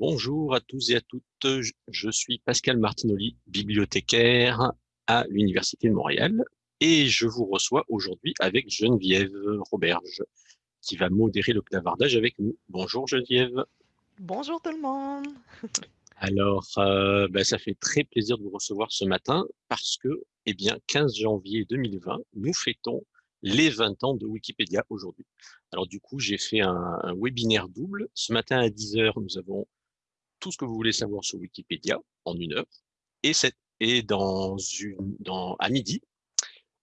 Bonjour à tous et à toutes, je suis Pascal Martinoli, bibliothécaire à l'Université de Montréal et je vous reçois aujourd'hui avec Geneviève Roberge qui va modérer le clavardage avec nous. Bonjour Geneviève. Bonjour tout le monde. Alors, euh, ben, ça fait très plaisir de vous recevoir ce matin parce que, eh bien, 15 janvier 2020, nous fêtons les 20 ans de Wikipédia aujourd'hui. Alors du coup, j'ai fait un, un, webinaire double. Ce matin à 10h, nous avons tout ce que vous voulez savoir sur Wikipédia en une heure. Et, cette, et dans une, dans, à midi,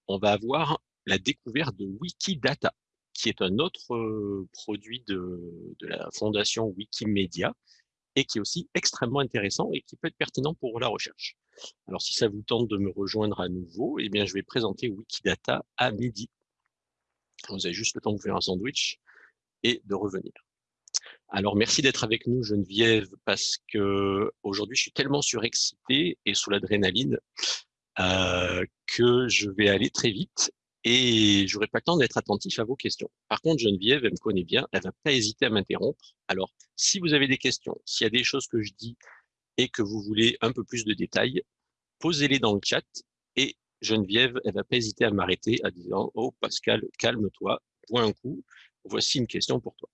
on va avoir la découverte de Wikidata, qui est un autre euh, produit de, de la fondation Wikimedia et qui est aussi extrêmement intéressant et qui peut être pertinent pour la recherche. Alors, si ça vous tente de me rejoindre à nouveau, eh bien, je vais présenter Wikidata à midi. Vous avez juste le temps de vous faire un sandwich et de revenir. Alors, merci d'être avec nous, Geneviève, parce que aujourd'hui, je suis tellement surexcité et sous l'adrénaline euh, que je vais aller très vite et j'aurai pas le temps d'être attentif à vos questions. Par contre, Geneviève, elle me connaît bien, elle va pas hésiter à m'interrompre. Alors, si vous avez des questions, s'il y a des choses que je dis et que vous voulez un peu plus de détails, posez-les dans le chat et Geneviève, elle va pas hésiter à m'arrêter à disant « Oh Pascal, calme-toi, point un coup, voici une question pour toi ».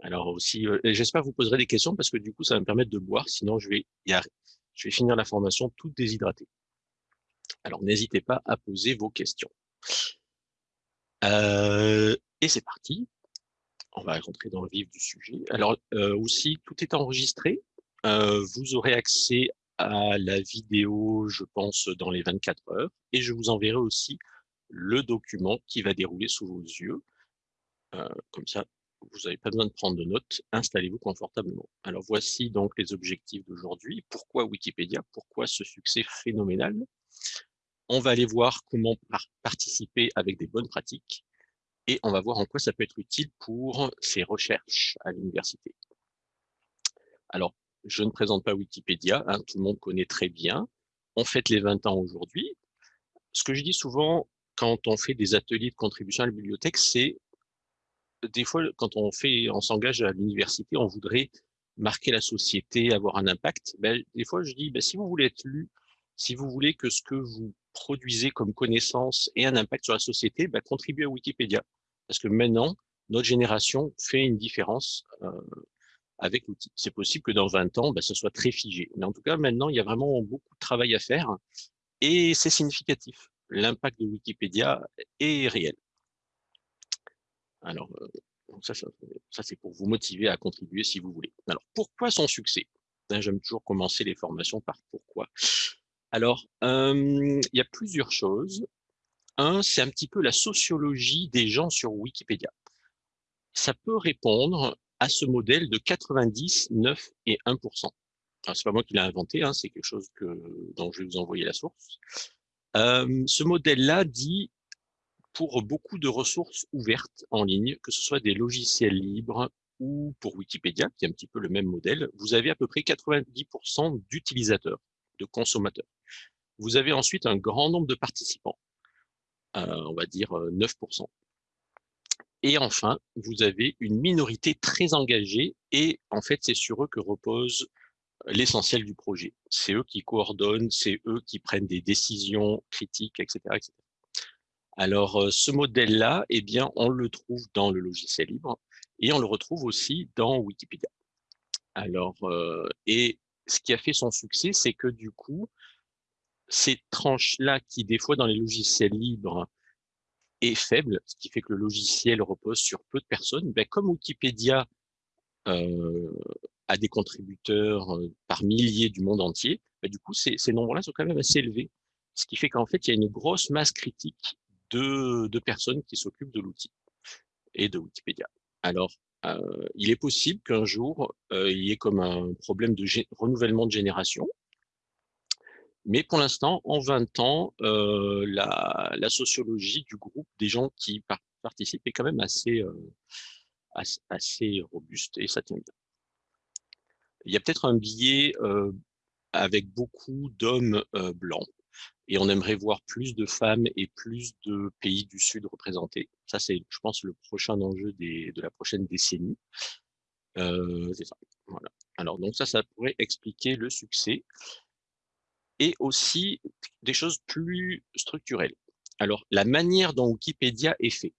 Alors aussi, j'espère que vous poserez des questions parce que du coup, ça va me permettre de boire, sinon je vais, je vais finir la formation toute déshydratée. Alors n'hésitez pas à poser vos questions. Et c'est parti. On va rentrer dans le vif du sujet. Alors aussi, tout est enregistré. Vous aurez accès à la vidéo, je pense, dans les 24 heures. Et je vous enverrai aussi le document qui va dérouler sous vos yeux. Euh, comme ça, vous n'avez pas besoin de prendre de notes, installez-vous confortablement. Alors voici donc les objectifs d'aujourd'hui. Pourquoi Wikipédia? Pourquoi ce succès phénoménal? On va aller voir comment participer avec des bonnes pratiques et on va voir en quoi ça peut être utile pour ses recherches à l'université. Alors, je ne présente pas Wikipédia, hein, tout le monde connaît très bien. On fête les 20 ans aujourd'hui. Ce que je dis souvent quand on fait des ateliers de contribution à la bibliothèque, c'est des fois, quand on fait, on s'engage à l'université, on voudrait marquer la société, avoir un impact. Ben, des fois, je dis, ben, si vous voulez être lu, si vous voulez que ce que vous produisez comme connaissance ait un impact sur la société, ben, contribuez à Wikipédia. Parce que maintenant, notre génération fait une différence euh, avec l'outil. C'est possible que dans 20 ans, ben, ce soit très figé. Mais en tout cas, maintenant, il y a vraiment beaucoup de travail à faire et c'est significatif. L'impact de Wikipédia est réel. Alors, euh, ça, ça, c'est pour vous motiver à contribuer si vous voulez. Alors, pourquoi son succès? Hein, J'aime toujours commencer les formations par pourquoi. Alors, il y a plusieurs choses. Un, c'est un petit peu la sociologie des gens sur Wikipédia. Ça peut répondre à ce modèle de 90, 9 et 1%. C'est pas moi qui l'ai inventé, hein, c'est quelque chose dont je vais vous envoyer la source. Ce modèle-là dit pour beaucoup de ressources ouvertes en ligne, que ce soit des logiciels libres ou pour Wikipédia, qui est un petit peu le même modèle, vous avez à peu près 90% d'utilisateurs, de consommateurs. Vous avez ensuite un grand nombre de participants, euh, on va dire 9%. Euh, et enfin, vous avez une minorité très engagée et en fait, c'est sur eux que repose l'essentiel du projet. C'est eux qui coordonnent, c'est eux qui prennent des décisions critiques, etc. etc. Alors, euh, ce modèle-là, eh bien, on le trouve dans le logiciel libre et on le retrouve aussi dans Wikipédia. Alors, euh, et ce qui a fait son succès, c'est que du coup, ces tranches-là qui, des fois, dans les logiciels libres, est faible, ce qui fait que le logiciel repose sur peu de personnes, ben, comme Wikipédia euh, a des contributeurs par milliers du monde entier, ben, du coup, ces, ces nombres-là sont quand même assez élevés. Ce qui fait qu'en fait, il y a une grosse masse critique de, personnes qui s'occupent de l'outil et de Wikipédia. Alors, euh, il est possible qu'un jour, euh, il y ait comme un problème de renouvellement de génération. Mais pour l'instant, en 20 ans, euh, la, sociologie du groupe des gens qui participent est quand même assez, assez, assez, robuste et ça tient bien. Il y a peut-être un biais avec beaucoup d'hommes blancs et on aimerait voir plus de femmes et plus de pays du Sud représentés. Ça, c'est, je pense, le prochain enjeu des, de la prochaine décennie. Euh, ça. Voilà. Alors donc ça, ça pourrait expliquer le succès et aussi des choses plus structurelles. Alors, la manière dont Wikipédia est fait.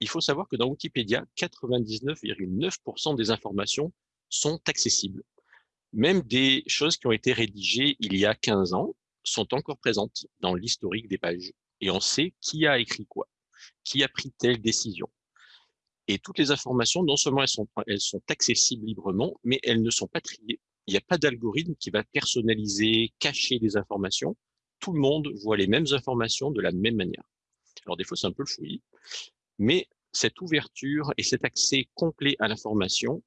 Il faut savoir que dans Wikipédia, 99,9% des informations sont accessibles. Même des choses qui ont été rédigées il y a 15 ans sont encore présentes dans l'historique des pages. Et on sait qui a écrit quoi, qui a pris telle décision. Et toutes les informations, non seulement elles sont, elles sont accessibles librement, mais elles ne sont pas triées. Il n'y a pas d'algorithme qui va personnaliser, cacher des informations. Tout le monde voit les mêmes informations de la même manière. Alors des fois, c'est un peu le fouillis, mais cette ouverture et cet accès complet à l'information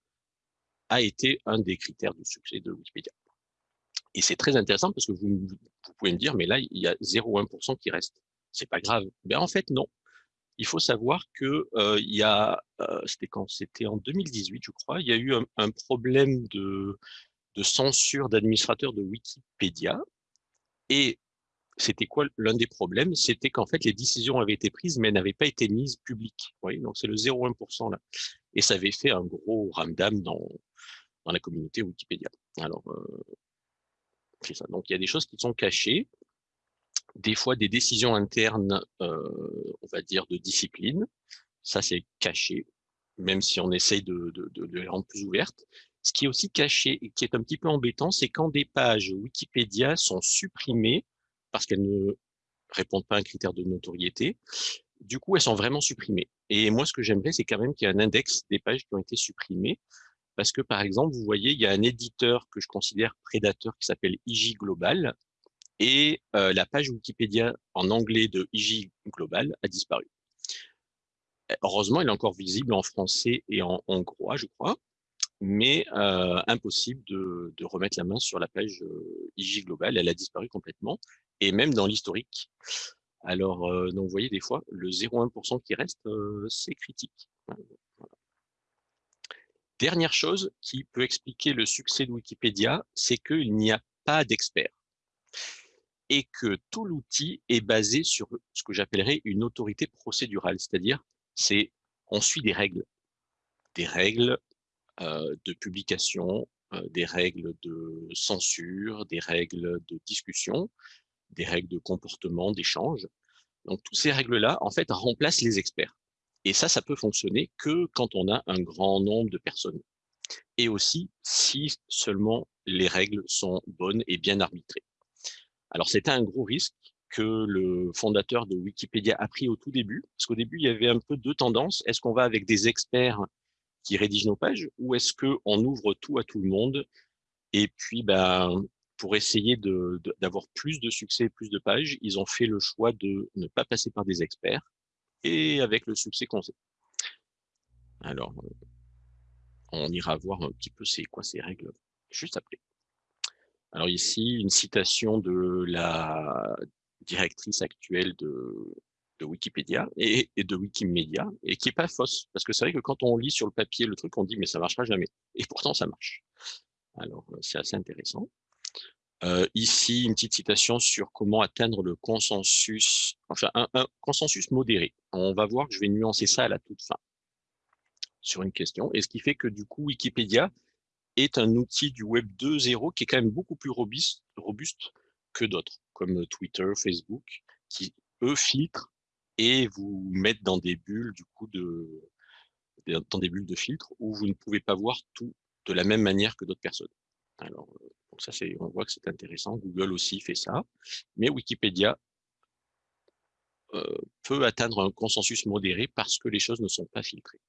a été un des critères du succès de Wikipédia. Et c'est très intéressant parce que vous, pouvez me dire, mais là, il y a 0,1% qui reste. C'est pas grave. Ben, en fait, non. Il faut savoir que euh, il y a, euh, c'était quand? C'était en 2018, je crois, il y a eu un, problème de, de censure d'administrateurs de Wikipédia. Et c'était quoi l'un des problèmes? C'était qu'en fait, les décisions avaient été prises, mais n'avaient pas été mises publiques. Vous donc c'est le 0,1% là. Et ça avait fait un gros ramdam dans, dans la communauté Wikipédia. Alors, euh, Donc, il y a des choses qui sont cachées, des fois des décisions internes, euh, on va dire, de discipline. Ça, c'est caché, même si on essaye de, de, de, les rendre plus ouvertes. Ce qui est aussi caché et qui est un petit peu embêtant, c'est quand des pages Wikipédia sont supprimées parce qu'elles ne répondent pas à un critère de notoriété, du coup, elles sont vraiment supprimées. Et moi, ce que j'aimerais, c'est quand même qu'il y ait un index des pages qui ont été supprimées, parce que, par exemple, vous voyez, il y a un éditeur que je considère prédateur qui s'appelle IG Global, et euh, la page Wikipédia en anglais de IG Global a disparu. Heureusement, elle est encore visible en français et en hongrois, je crois, mais euh, impossible de, remettre la main sur la page euh, IG Global. Elle a disparu complètement, et même dans l'historique. Alors, euh, vous voyez, des fois, le 0,1% qui reste, c'est critique. Dernière chose qui peut expliquer le succès de Wikipédia, c'est qu'il n'y a pas d'experts et que tout l'outil est basé sur ce que j'appellerais une autorité procédurale, c'est-à-dire c'est on suit des règles, des règles euh, de publication, euh, des règles de censure, des règles de discussion, des règles de comportement, d'échange. Donc, toutes ces règles-là, en fait, remplacent les experts. Et ça, ça peut fonctionner que quand on a un grand nombre de personnes. Et aussi si seulement les règles sont bonnes et bien arbitrées. Alors, c'était un gros risque que le fondateur de Wikipédia a pris au tout début, parce qu'au début, il y avait un peu deux tendances. Est-ce qu'on va avec des experts qui rédigent nos pages ou est-ce qu'on ouvre tout à tout le monde et puis, ben, pour essayer d'avoir plus de succès, plus de pages, ils ont fait le choix de ne pas passer par des experts et avec le succès qu'on sait. Alors, on ira voir un petit peu c'est quoi ces règles juste après. Alors ici, une citation de la directrice actuelle de, Wikipédia et, de Wikimedia, et qui est pas fausse, parce que c'est vrai que quand on lit sur le papier le truc, on dit mais ça marchera jamais, et pourtant ça marche. Alors c'est assez intéressant. Euh, ici, une petite citation sur comment atteindre le consensus, enfin un, consensus modéré. On va voir je vais nuancer ça à la toute fin sur une question. Et ce qui fait que du coup, Wikipédia est un outil du Web 2.0 qui est quand même beaucoup plus robuste, robuste que d'autres, comme Twitter, Facebook, qui eux filtrent et vous mettent dans des bulles du coup de dans des bulles de filtre où vous ne pouvez pas voir tout de la même manière que d'autres personnes. Alors, on voit que c'est intéressant. Google aussi fait ça, mais Wikipédia euh, peut atteindre un consensus modéré parce que les choses ne sont pas filtrées.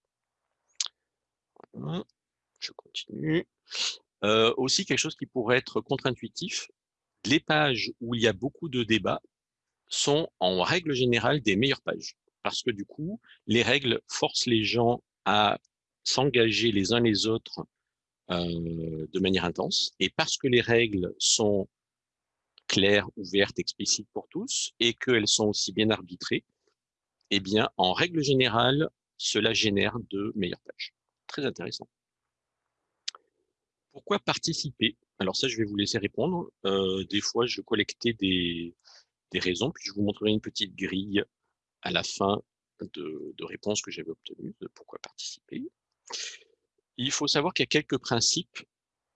Je continue. Euh, aussi, quelque chose qui pourrait être contre-intuitif, les pages où il y a beaucoup de débats sont en règle générale des meilleures pages. Parce que du coup, les règles forcent les gens à s'engager les uns les autres euh, de manière intense. Et parce que les règles sont claires, ouvertes, explicites pour tous, et qu'elles sont aussi bien arbitrées, eh bien, en règle générale, cela génère de meilleures pages. Très intéressant. Pourquoi participer? Alors ça, je vais vous laisser répondre. Euh, des fois, je collectais des, raisons, puis je vous montrerai une petite grille à la fin de, de réponses que j'avais obtenues de pourquoi participer il faut savoir qu'il y a quelques principes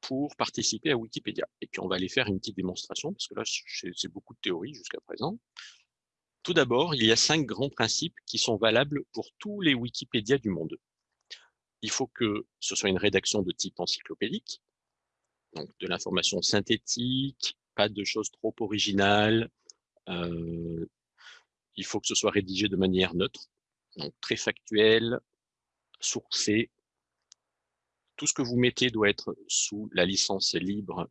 pour participer à Wikipédia. Et puis, on va aller faire une petite démonstration, parce que là, c'est beaucoup de théorie jusqu'à présent. Tout d'abord, il y a cinq grands principes qui sont valables pour tous les Wikipédia du monde. Il faut que ce soit une rédaction de type encyclopédique, donc de l'information synthétique, pas de choses trop originales. Euh, il faut que ce soit rédigé de manière neutre, donc très factuel, sourcé. Tout ce que vous mettez doit être sous la licence libre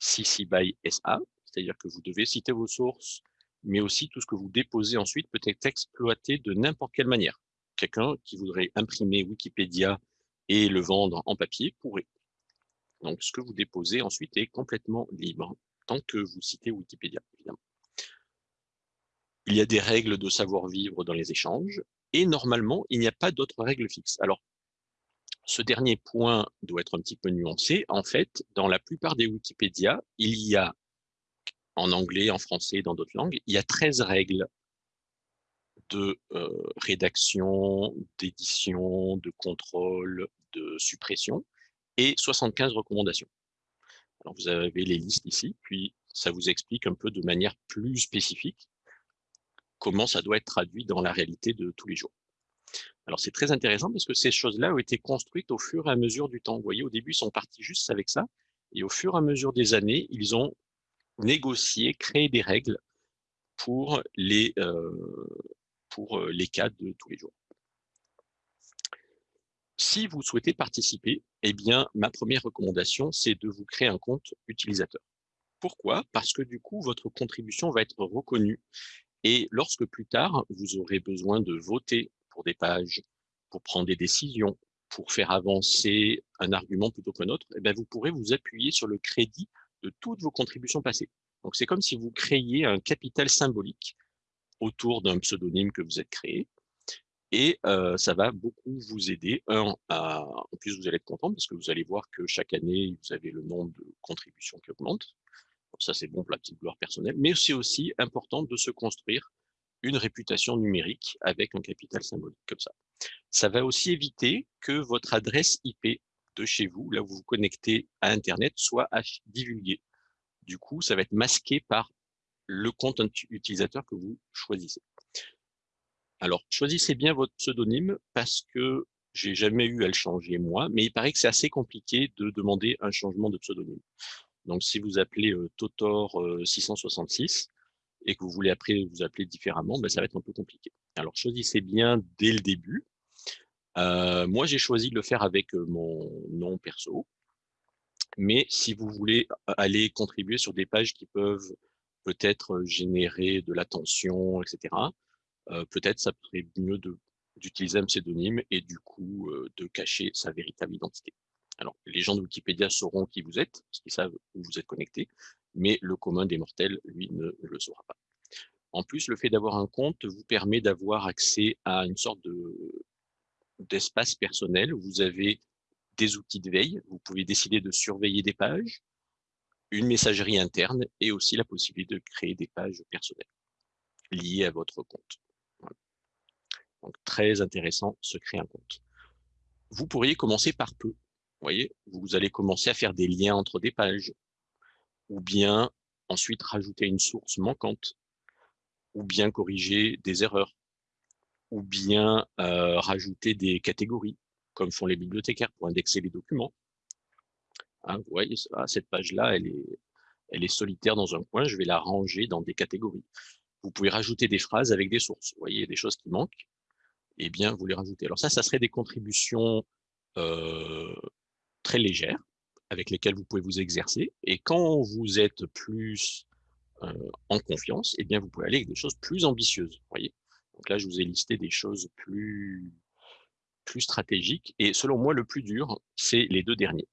CC by SA, c'est-à-dire que vous devez citer vos sources, mais aussi tout ce que vous déposez ensuite peut être exploité de n'importe quelle manière. Quelqu'un qui voudrait imprimer Wikipédia et le vendre en papier pourrait. Donc, ce que vous déposez ensuite est complètement libre, tant que vous citez Wikipédia, évidemment. Il y a des règles de savoir-vivre dans les échanges, et normalement, il n'y a pas d'autres règles fixes. Alors, ce dernier point doit être un petit peu nuancé. En fait, dans la plupart des Wikipédia, il y a en anglais, en français, dans d'autres langues, il y a 13 règles de euh, rédaction, d'édition, de contrôle, de suppression et 75 recommandations. Alors vous avez les listes ici, puis ça vous explique un peu de manière plus spécifique comment ça doit être traduit dans la réalité de tous les jours. Alors c'est très intéressant parce que ces choses-là ont été construites au fur et à mesure du temps. Vous voyez, au début, ils sont partis juste avec ça, et au fur et à mesure des années, ils ont négocier, créer des règles pour les, euh, pour euh, les cas de tous les jours. Si vous souhaitez participer, eh bien, ma première recommandation, c'est de vous créer un compte utilisateur. Pourquoi? Parce que du coup, votre contribution va être reconnue. Et lorsque plus tard, vous aurez besoin de voter pour des pages, pour prendre des décisions, pour faire avancer un argument plutôt qu'un autre, eh bien, vous pourrez vous appuyer sur le crédit de toutes vos contributions passées. Donc, c'est comme si vous créiez un capital symbolique autour d'un pseudonyme que vous êtes créé. Et euh, ça va beaucoup vous aider. En plus, vous allez être content parce que vous allez voir que chaque année, vous avez le nombre de contributions qui augmente. ça, c'est bon pour la petite gloire personnelle. Mais c'est aussi important de se construire une réputation numérique avec un capital symbolique comme ça. Ça va aussi éviter que votre adresse IP de chez vous, là où vous vous connectez à Internet, soit divulguée. Du coup, ça va être masqué par le compte utilisateur que vous choisissez. Alors, choisissez bien votre pseudonyme parce que j'ai jamais eu à le changer moi, mais il paraît que c'est assez compliqué de demander un changement de pseudonyme. Donc, si vous appelez euh, Totor 666 euh, et que vous voulez après vous appeler différemment, ben, ça va être un peu compliqué. Alors, choisissez bien dès le début. Euh, moi, j'ai choisi de le faire avec mon nom perso. Mais si vous voulez aller contribuer sur des pages qui peuvent peut-être générer de l'attention, etc., peut-être ça serait mieux d'utiliser un pseudonyme et du coup de cacher sa véritable identité. Alors, les gens de Wikipédia sauront qui vous êtes, parce qu'ils savent où vous êtes connecté, mais le commun des mortels, lui, ne le saura pas. En plus, le fait d'avoir un compte vous permet d'avoir accès à une sorte d'espace personnel. Vous avez des outils de veille. Vous pouvez décider de surveiller des pages, une messagerie interne et aussi la possibilité de créer des pages personnelles liées à votre compte. Donc, très intéressant, se créer un compte. Vous pourriez commencer par peu. Voyez, vous allez commencer à faire des liens entre des pages, ou bien ensuite rajouter une source manquante, ou bien corriger des erreurs, ou bien euh, rajouter des catégories comme font les bibliothécaires pour indexer les documents. Hein, vous voyez, cette page-là, elle est, elle est solitaire dans un coin, je vais la ranger dans des catégories. Vous pouvez rajouter des phrases avec des sources. Vous voyez, des choses qui manquent, eh bien, vous les rajoutez. Alors ça, ça serait des contributions euh, très légères avec lesquelles vous pouvez vous exercer. Et quand vous êtes plus euh, en confiance, eh bien, vous pouvez aller avec des choses plus ambitieuses. Voyez? Donc là, je vous ai listé des choses plus plus stratégique. Et selon moi, le plus dur, c'est les deux derniers.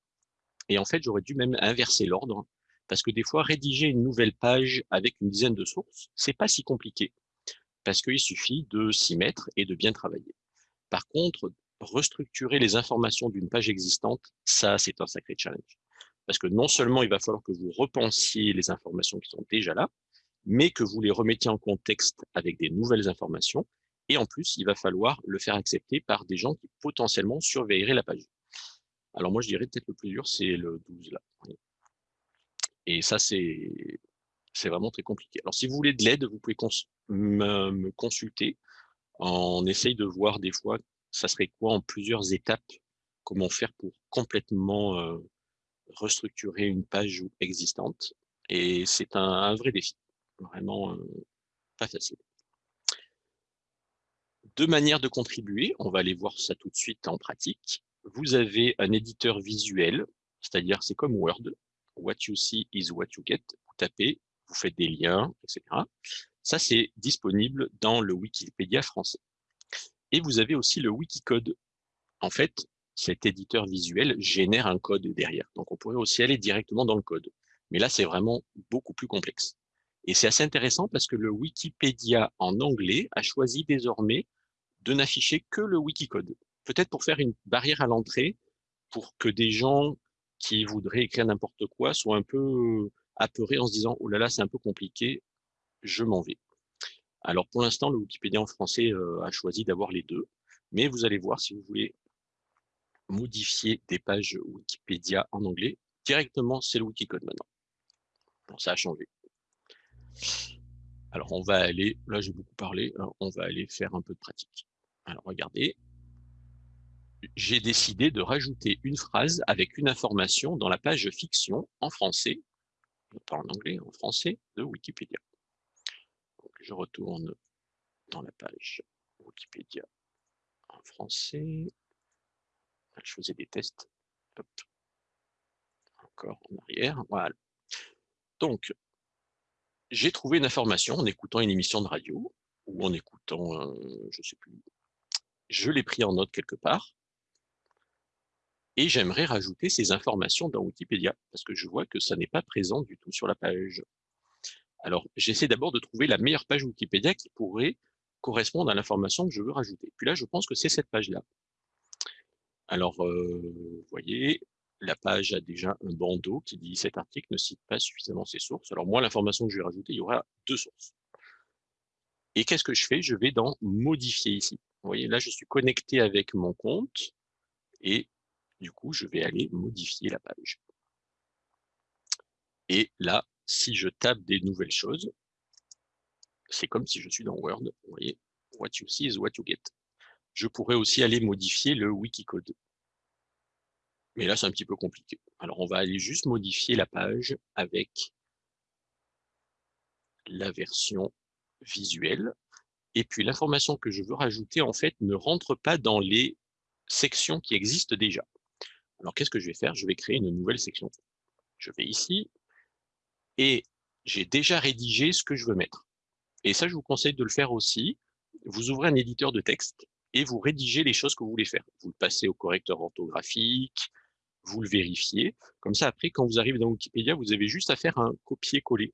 Et en fait, j'aurais dû même inverser l'ordre, parce que des fois, rédiger une nouvelle page avec une dizaine de sources, c'est pas si compliqué, parce qu'il suffit de s'y mettre et de bien travailler. Par contre, restructurer les informations d'une page existante, ça, c'est un sacré challenge. Parce que non seulement il va falloir que vous repensiez les informations qui sont déjà là, mais que vous les remettiez en contexte avec des nouvelles informations et en plus, il va falloir le faire accepter par des gens qui potentiellement surveilleraient la page. Alors moi, je dirais peut-être le plus dur, c'est le 12 là. Et ça, c'est vraiment très compliqué. Alors si vous voulez de l'aide, vous pouvez me, consulter. On essaye de voir des fois, ça serait quoi en plusieurs étapes, comment faire pour complètement restructurer une page existante? Et c'est un, vrai défi, vraiment pas facile. Deux manières de contribuer, on va aller voir ça tout de suite en pratique. Vous avez un éditeur visuel, c'est-à-dire c'est comme Word, what you see is what you get. Vous tapez, vous faites des liens, etc. Ça, c'est disponible dans le Wikipédia français. Et vous avez aussi le Wikicode. En fait, cet éditeur visuel génère un code derrière. Donc, on pourrait aussi aller directement dans le code. Mais là, c'est vraiment beaucoup plus complexe. Et c'est assez intéressant parce que le Wikipédia en anglais a choisi désormais de n'afficher que le Wikicode. Peut-être pour faire une barrière à l'entrée, pour que des gens qui voudraient écrire n'importe quoi soient un peu apeurés en se disant « Oh là là, c'est un peu compliqué, je m'en vais ». Alors pour l'instant, le Wikipédia en français euh, a choisi d'avoir les deux, mais vous allez voir si vous voulez modifier des pages Wikipédia en anglais, directement c'est le Wikicode maintenant. Bon, ça a changé. Alors on va aller, là j'ai beaucoup parlé, hein, on va aller faire un peu de pratique. Alors regardez, j'ai décidé de rajouter une phrase avec une information dans la page fiction en français, pas en anglais, en français de Wikipédia. Je retourne dans la page Wikipédia en français. Je faisais des tests. Encore en arrière. Voilà. Donc, j'ai trouvé une information en écoutant une émission de radio ou en écoutant, je ne sais plus, je l'ai pris en note quelque part et j'aimerais rajouter ces informations dans Wikipédia, parce que je vois que ça n'est pas présent du tout sur la page. Alors, j'essaie d'abord de trouver la meilleure page Wikipédia qui pourrait correspondre à l'information que je veux rajouter. Puis là, je pense que c'est cette page-là. Alors, euh, vous voyez, la page a déjà un bandeau qui dit « Cet article ne cite pas suffisamment ses sources ». Alors moi, l'information que je vais rajouter, il y aura deux sources. Et qu'est-ce que je fais? Je vais dans « Modifier » ici. Vous voyez, là, je suis connecté avec mon compte et du coup, je vais aller modifier la page. Et là, si je tape des nouvelles choses, c'est comme si je suis dans Word. Vous voyez, what you see is what you get. Je pourrais aussi aller modifier le Wikicode. Mais là, c'est un petit peu compliqué. Alors, on va aller juste modifier la page avec la version visuelle. Et puis, l'information que je veux rajouter, en fait, ne rentre pas dans les sections qui existent déjà. Alors, qu'est-ce que je vais faire? Je vais créer une nouvelle section. Je vais ici, et j'ai déjà rédigé ce que je veux mettre. Et ça, je vous conseille de le faire aussi. Vous ouvrez un éditeur de texte et vous rédigez les choses que vous voulez faire. Vous le passez au correcteur orthographique, vous le vérifiez. Comme ça, après, quand vous arrivez dans Wikipédia, vous avez juste à faire un copier-coller.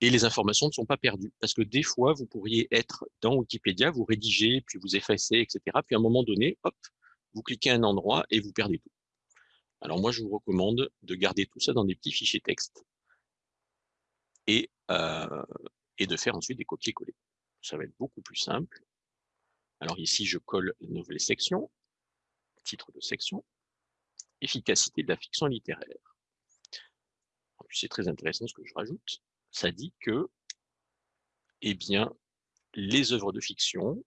Et les informations ne sont pas perdues. Parce que des fois, vous pourriez être dans Wikipédia, vous rédigez, puis vous effacez, etc. Puis à un moment donné, hop, vous cliquez à un endroit et vous perdez tout. Alors moi, je vous recommande de garder tout ça dans des petits fichiers texte et, euh, et de faire ensuite des copier-coller. Ça va être beaucoup plus simple. Alors ici, je colle une nouvelle section, titre de section, efficacité de la fiction littéraire. C'est très intéressant ce que je rajoute. Ça dit que, eh bien, les œuvres de fiction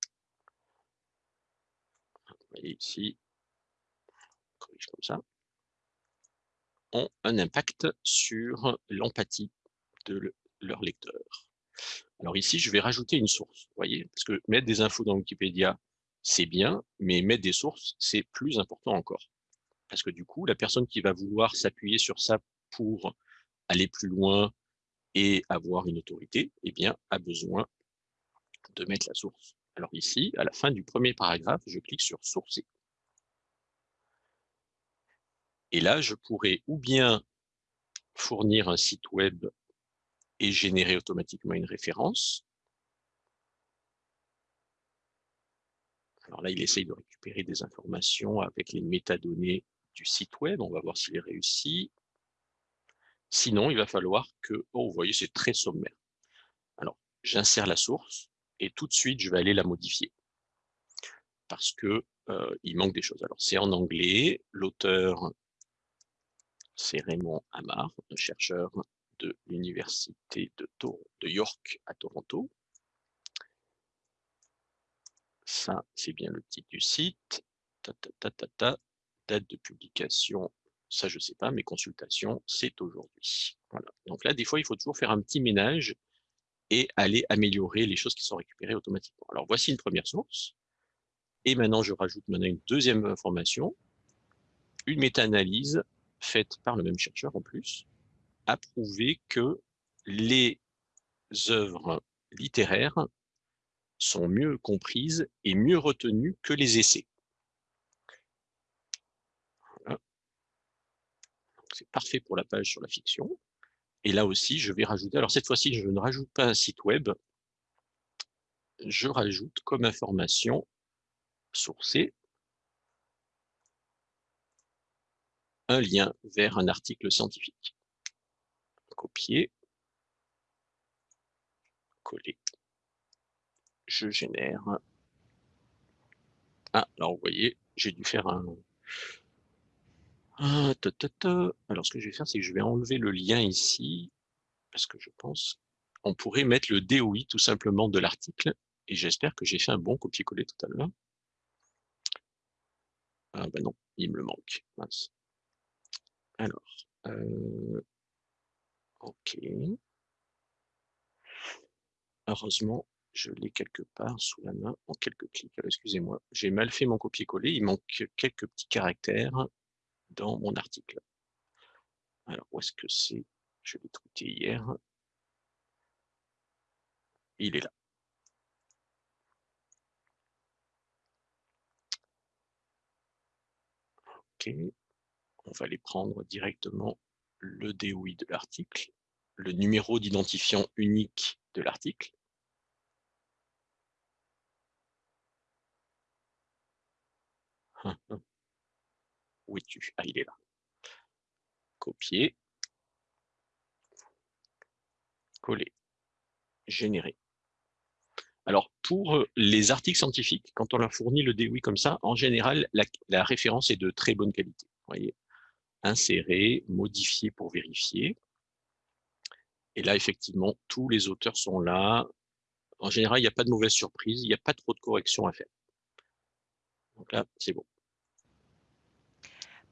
voyez ici, comme ça, ont un impact sur l'empathie de leur lecteur. Alors ici, je vais rajouter une source, vous voyez, parce que mettre des infos dans Wikipédia, c'est bien, mais mettre des sources, c'est plus important encore. Parce que du coup, la personne qui va vouloir s'appuyer sur ça pour aller plus loin et avoir une autorité, eh bien, a besoin de mettre la source. Alors ici, à la fin du premier paragraphe, je clique sur « Sourcer ». Et là, je pourrais ou bien fournir un site web et générer automatiquement une référence. Alors là, il essaye de récupérer des informations avec les métadonnées du site web. On va voir s'il est réussi. Sinon, il va falloir que... Oh, vous voyez, c'est très sommaire. Alors, j'insère la source et tout de suite, je vais aller la modifier. Parce que euh, il manque des choses. Alors, c'est en anglais. L'auteur, c'est Raymond Amar, chercheur de l'Université de, York à Toronto. Ça, c'est bien le titre du site. Date de publication, ça je ne sais pas, mais consultation, c'est aujourd'hui. Voilà. Donc là, des fois, il faut toujours faire un petit ménage et aller améliorer les choses qui sont récupérées automatiquement. Alors voici une première source. Et maintenant, je rajoute une deuxième information, une méta-analyse faite par le même chercheur en plus, a prouvé que les œuvres littéraires sont mieux comprises et mieux retenues que les essais. C'est parfait pour la page sur la fiction. Et là aussi, je vais rajouter, alors cette fois-ci, je ne rajoute pas un site web, je rajoute comme information sourcée un lien vers un article scientifique. Copier, coller, je génère. Ah, alors vous voyez, j'ai dû faire un, Alors, ce que je vais faire, c'est que je vais enlever le lien ici, parce que je pense on pourrait mettre le DOI tout simplement de l'article, et j'espère que j'ai fait un bon copier-coller tout à l'heure. Ah ben non, il me le manque. Alors, euh, ok. Heureusement, je l'ai quelque part sous la main en quelques clics. Excusez-moi, j'ai mal fait mon copier-coller, il manque quelques petits caractères dans mon article. Alors, où est-ce que c'est? Je l'ai trouvé hier. Il est là. OK. On va aller prendre directement le DOI de l'article, le numéro d'identifiant unique de l'article. Hum. Où es-tu? Ah, il est là. Copier. Coller. Générer. Alors, pour euh, les articles scientifiques, quand on leur fournit le DOI comme ça, en général, la, référence est de très bonne qualité. Voyez, insérer, modifier pour vérifier. Et là, effectivement, tous les auteurs sont là. En général, il n'y a pas de mauvaise surprise, il n'y a pas trop de corrections à faire. Donc là, c'est bon.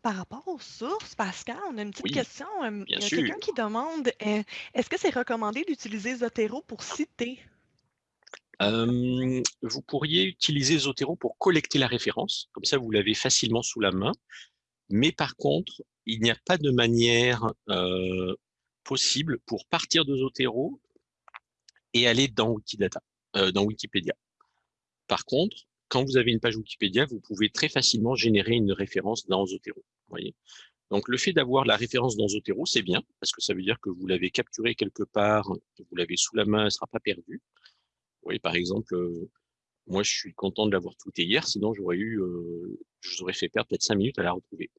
Par rapport aux sources, Pascal, on a une petite question. il y a quelqu'un qui demande euh, est-ce que c'est recommandé d'utiliser Zotero pour citer? Vous pourriez utiliser Zotero pour collecter la référence, comme ça vous l'avez facilement sous la main. Mais par contre, il n'y a pas de manière possible pour partir de Zotero et aller dans Wikidata, dans Wikipédia. Par contre, quand vous avez une page Wikipédia, vous pouvez très facilement générer une référence dans Zotero. Voyez Donc, le fait d'avoir la référence dans Zotero, c'est bien, parce que ça veut dire que vous l'avez capturée quelque part, vous l'avez sous la main, elle ne sera pas perdue. Vous voyez, par exemple, euh, moi, je suis content de l'avoir tweeté hier, sinon j'aurais eu, euh, je vous aurais fait perdre peut-être cinq minutes à la retrouver.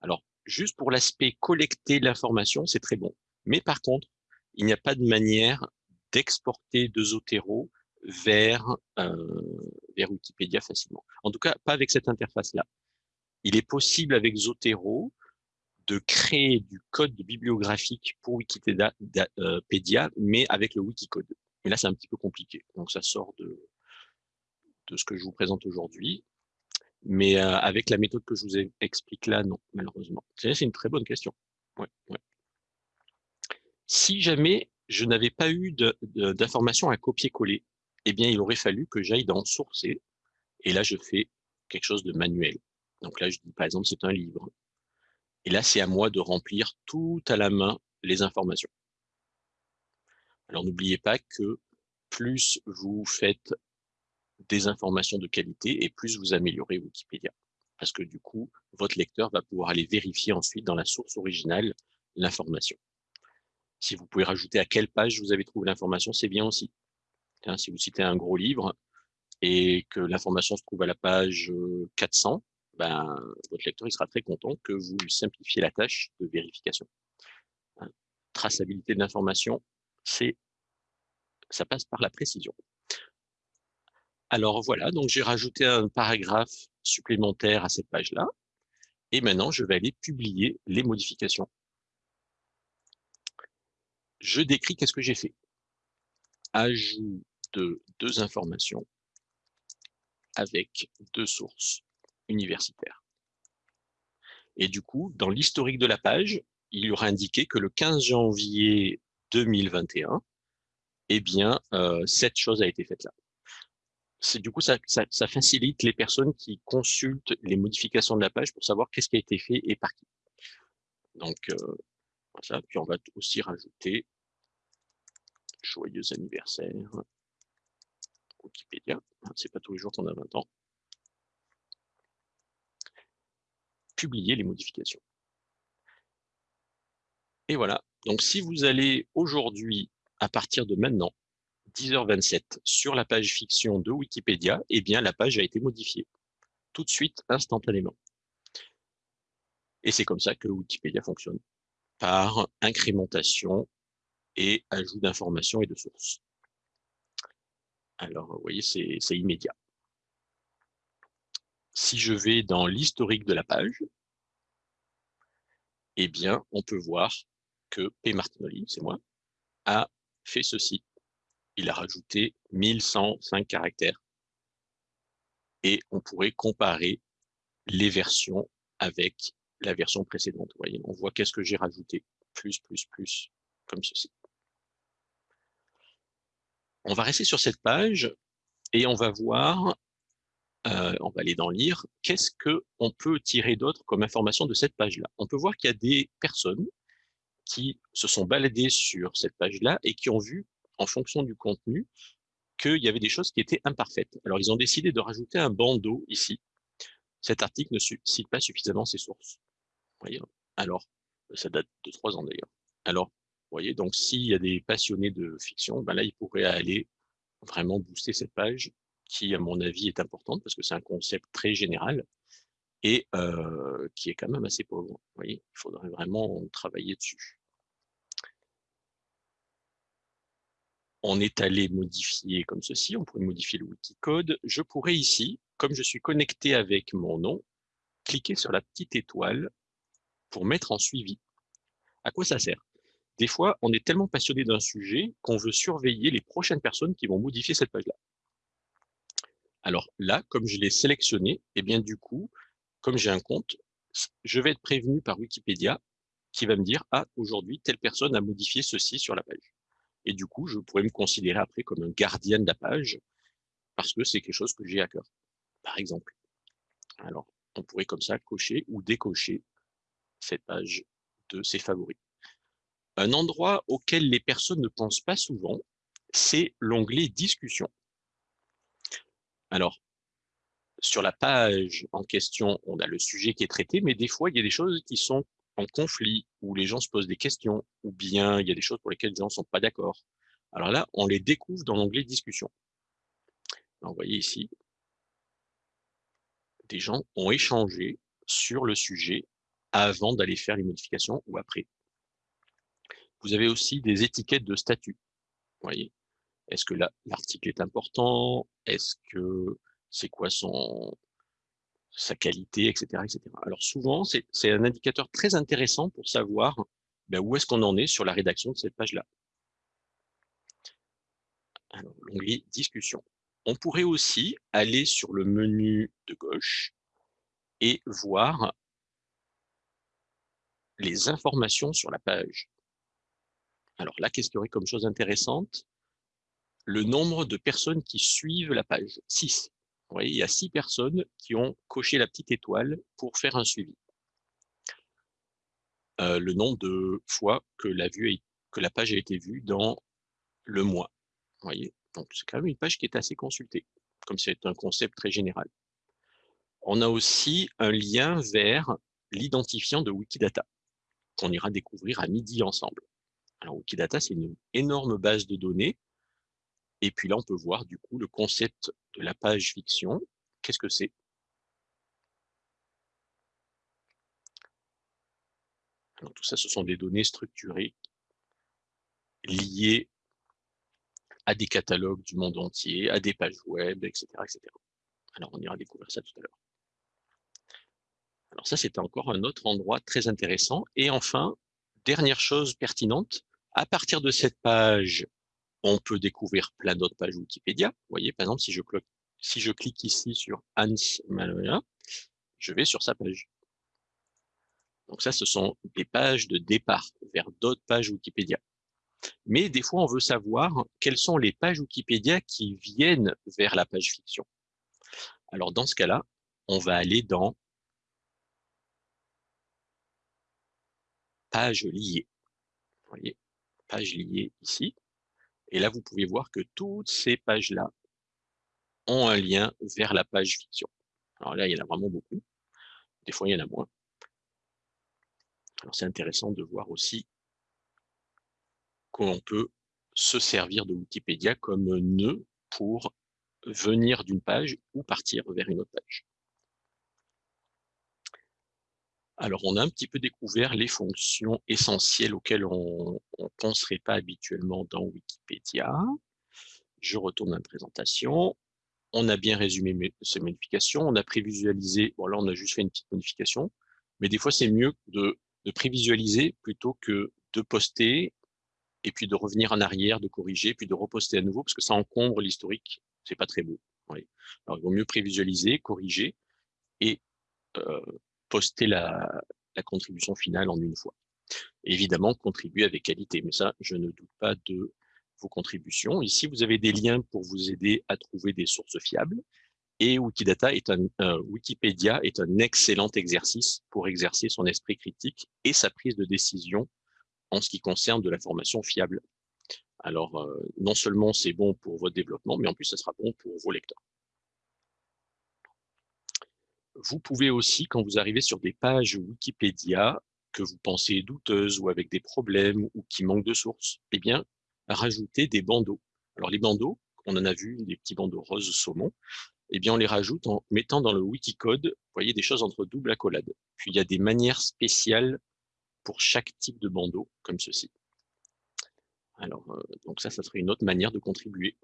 Alors, juste pour l'aspect collecter l'information, c'est très bon. Mais par contre, il n'y a pas de manière d'exporter de Zotero vers, euh, vers Wikipédia facilement. En tout cas, pas avec cette interface-là. Il est possible avec Zotero de créer du code bibliographique pour Wikipédia, euh, mais avec le Wikicode. Mais là, c'est un petit peu compliqué. Donc, ça sort de, de ce que je vous présente aujourd'hui. Mais euh, avec la méthode que je vous explique là, non, malheureusement. C'est une très bonne question. Ouais, ouais. Si jamais je n'avais pas eu d'informations à copier-coller, eh bien, il aurait fallu que j'aille dans sourcer. Et là, je fais quelque chose de manuel. Donc là, je dis, par exemple, c'est un livre. Et là, c'est à moi de remplir tout à la main les informations. Alors, n'oubliez pas que plus vous faites des informations de qualité et plus vous améliorez Wikipédia. Parce que du coup, votre lecteur va pouvoir aller vérifier ensuite dans la source originale l'information. Si vous pouvez rajouter à quelle page vous avez trouvé l'information, c'est bien aussi. Hein, si vous citez un gros livre et que l'information se trouve à la page 400, euh, ben, votre lecteur sera très content que vous lui simplifiez la tâche de vérification. Hein, traçabilité de l'information, ça passe par la précision. Alors voilà, donc j'ai rajouté un paragraphe supplémentaire à cette page-là. Et maintenant, je vais aller publier les modifications. Je décris qu'est-ce que j'ai fait. Ajout de deux informations avec deux sources universitaires. Et du coup, dans l'historique de la page, il y aura indiqué que le 15 janvier 2021, eh bien, euh, cette chose a été faite là. Du coup, ça, facilite les personnes qui consultent les modifications de la page pour savoir qu'est-ce qui a été fait et par qui. Donc, euh, voilà, puis on va aussi rajouter joyeux anniversaire Wikipédia. C'est pas tous les jours qu'on a 20 ans. Publier les modifications. Et voilà. Donc, si vous allez aujourd'hui, à partir de maintenant, 10h27, sur la page fiction de Wikipédia, eh bien, la page a été modifiée. Tout de suite, instantanément. Et c'est comme ça que Wikipédia fonctionne, par incrémentation et ajout d'informations et de sources. Alors, vous voyez, c'est immédiat. Si je vais dans l'historique de la page, eh bien, on peut voir que P. Martinoli, c'est moi, a fait ceci. Il a rajouté 1105 caractères. Et on pourrait comparer les versions avec la version précédente. Vous voyez, on voit qu'est-ce que j'ai rajouté. Plus, plus, plus, comme ceci. On va rester sur cette page et on va voir, euh, on va aller dans lire, qu'est-ce qu'on peut tirer d'autre comme information de cette page-là. On peut voir qu'il y a des personnes qui se sont baladés sur cette page-là et qui ont vu, en fonction du contenu, qu'il y avait des choses qui étaient imparfaites. Alors, ils ont décidé de rajouter un bandeau ici. Cet article ne cite pas suffisamment ses sources. Voyez Alors, ça date de trois ans d'ailleurs. Alors, vous voyez, donc s'il y a des passionnés de fiction, ben là, ils pourraient aller vraiment booster cette page qui, à mon avis, est importante parce que c'est un concept très général et euh, qui est quand même assez pauvre. Vous voyez, il faudrait vraiment travailler dessus. On est allé modifier comme ceci, on pourrait modifier le Wikicode. Je pourrais ici, comme je suis connecté avec mon nom, cliquer sur la petite étoile pour mettre en suivi. À quoi ça sert? Des fois, on est tellement passionné d'un sujet qu'on veut surveiller les prochaines personnes qui vont modifier cette page-là. Alors là, comme je l'ai sélectionné, et eh bien du coup, comme j'ai un compte, je vais être prévenu par Wikipédia qui va me dire « Ah, aujourd'hui, telle personne a modifié ceci sur la page ». Et du coup, je pourrais me considérer après comme un gardien de la page parce que c'est quelque chose que j'ai à cœur, par exemple. Alors, on pourrait comme ça cocher ou décocher cette page de ses favoris. Un endroit auquel les personnes ne pensent pas souvent, c'est l'onglet discussion. Alors, sur la page en question, on a le sujet qui est traité, mais des fois, il y a des choses qui sont conflit, où les gens se posent des questions, ou bien il y a des choses pour lesquelles les gens ne sont pas d'accord. Alors là, on les découvre dans l'onglet discussion. vous voyez ici, des gens ont échangé sur le sujet avant d'aller faire les modifications ou après. Vous avez aussi des étiquettes de statut. voyez, est-ce que l'article est important? Est-ce que c'est quoi son, sa qualité, etc. etc. Alors souvent, c'est un indicateur très intéressant pour savoir ben, où est-ce qu'on en est sur la rédaction de cette page-là. L'onglet « Discussion ». On pourrait aussi aller sur le menu de gauche et voir les informations sur la page. Alors là, qu'est-ce qu'il y aurait comme chose intéressante? Le nombre de personnes qui suivent la page, 6 il y a six personnes qui ont coché la petite étoile pour faire un suivi. Euh, le nombre de fois que la, que la page a été vue dans le mois. voyez Donc, c'est quand même une page qui est assez consultée, comme c'est un concept très général. On a aussi un lien vers l'identifiant de Wikidata, qu'on ira découvrir à midi ensemble. Alors, Wikidata, c'est une énorme base de données et puis là, on peut voir du coup le concept de la page fiction. Qu'est-ce que c'est? Tout ça, ce sont des données structurées liées à des catalogues du monde entier, à des pages web, etc. etc. Alors, on ira découvrir ça tout à l'heure. Alors ça, c'était encore un autre endroit très intéressant. Et enfin, dernière chose pertinente, à partir de cette page, on peut découvrir plein d'autres pages Wikipédia. Vous voyez, par exemple, si je, clique ici sur Hans Maloya, je vais sur sa page. Donc ça, ce sont des pages de départ vers d'autres pages Wikipédia. Mais des fois, on veut savoir quelles sont les pages Wikipédia qui viennent vers la page fiction. Alors dans ce cas-là, on va aller dans page liée. Vous voyez, page liée ici. Et là, vous pouvez voir que toutes ces pages-là ont un lien vers la page fiction. Alors là, il y en a vraiment beaucoup. Des fois, il y en a moins. Alors c'est intéressant de voir aussi qu'on peut se servir de Wikipédia comme nœud pour venir d'une page ou partir vers une autre page. Alors, on a un petit peu découvert les fonctions essentielles auxquelles on ne penserait pas habituellement dans Wikipédia. Je retourne à la présentation. On a bien résumé ces modifications. On a prévisualisé. Bon, là, on a juste fait une petite modification. Mais des fois, c'est mieux de, prévisualiser plutôt que de poster et puis de revenir en arrière, de corriger, puis de reposter à nouveau, parce que ça encombre l'historique. C'est pas très beau. Alors, il vaut mieux prévisualiser, corriger et euh, poster la, contribution finale en une fois. Évidemment, contribuer avec qualité, mais ça, je ne doute pas de vos contributions. Ici, vous avez des liens pour vous aider à trouver des sources fiables. Et Wikidata est un, Wikipédia est un excellent exercice pour exercer son esprit critique et sa prise de décision en ce qui concerne de l'information fiable. Alors, euh, non seulement c'est bon pour votre développement, mais en plus, ça sera bon pour vos lecteurs. Vous pouvez aussi, quand vous arrivez sur des pages Wikipédia que vous pensez douteuses ou avec des problèmes ou qui manquent de sources, eh bien, rajouter des bandeaux. Alors, les bandeaux, on en a vu, des petits bandeaux roses saumon, eh bien, on les rajoute en mettant dans le Wikicode, vous voyez, des choses entre double accolade. Puis, il y a des manières spéciales pour chaque type de bandeau, comme ceci. Alors, euh, donc ça, ça serait une autre manière de contribuer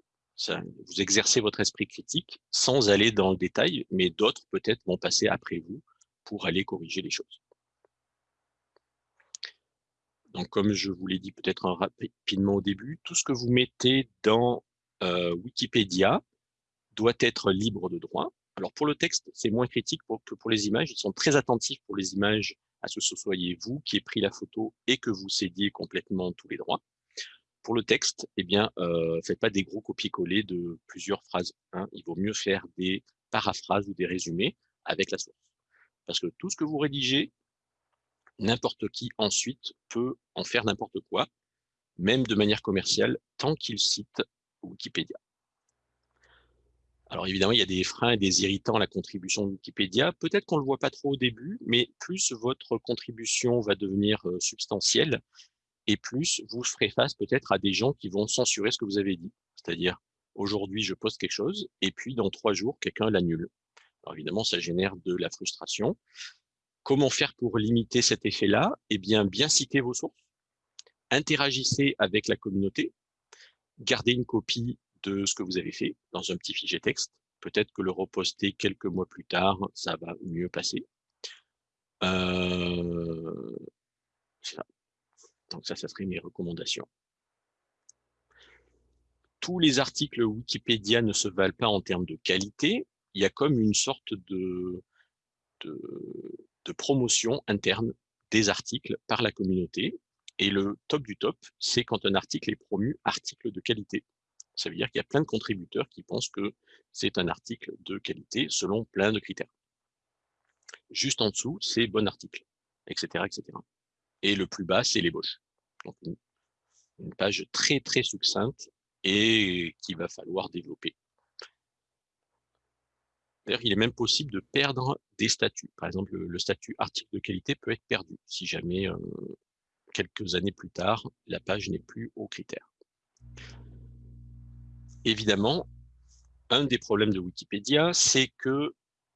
vous exercez votre esprit critique sans aller dans le détail, mais d'autres peut-être vont passer après vous pour aller corriger les choses. Donc, comme je vous l'ai dit peut-être rapidement au début, tout ce que vous mettez dans euh, Wikipédia doit être libre de droit. Alors, pour le texte, c'est moins critique que pour les images. Ils sont très attentifs pour les images à ce que ce soyez vous qui ait pris la photo et que vous cédiez complètement tous les droits pour le texte, eh bien, euh, faites pas des gros copier-coller de plusieurs phrases. Hein. Il vaut mieux faire des paraphrases ou des résumés avec la source. Parce que tout ce que vous rédigez, n'importe qui ensuite peut en faire n'importe quoi, même de manière commerciale, tant qu'il cite Wikipédia. Alors évidemment, il y a des freins et des irritants à la contribution de Wikipédia. Peut-être qu'on ne le voit pas trop au début, mais plus votre contribution va devenir euh, substantielle, et plus vous ferez face peut-être à des gens qui vont censurer ce que vous avez dit. C'est-à-dire, aujourd'hui, je poste quelque chose, et puis dans trois jours, quelqu'un l'annule. Alors évidemment, ça génère de la frustration. Comment faire pour limiter cet effet-là? Eh bien, bien citer vos sources, interagissez avec la communauté, gardez une copie de ce que vous avez fait dans un petit fichier texte. Peut-être que le reposter quelques mois plus tard, ça va mieux passer. Euh, donc ça, ça serait mes recommandations. Tous les articles Wikipédia ne se valent pas en termes de qualité. Il y a comme une sorte de, promotion interne des articles par la communauté. Et le top du top, c'est quand un article est promu article de qualité. Ça veut dire qu'il y a plein de contributeurs qui pensent que c'est un article de qualité selon plein de critères. Juste en dessous, c'est bon article, etc., etc et le plus bas, c'est l'ébauche. Donc une, page très très succincte et qu'il va falloir développer. Il est même possible de perdre des statuts. Par exemple, le, statut article de qualité peut être perdu si jamais, euh, quelques années plus tard, la page n'est plus au critère. Évidemment, un des problèmes de Wikipédia, c'est que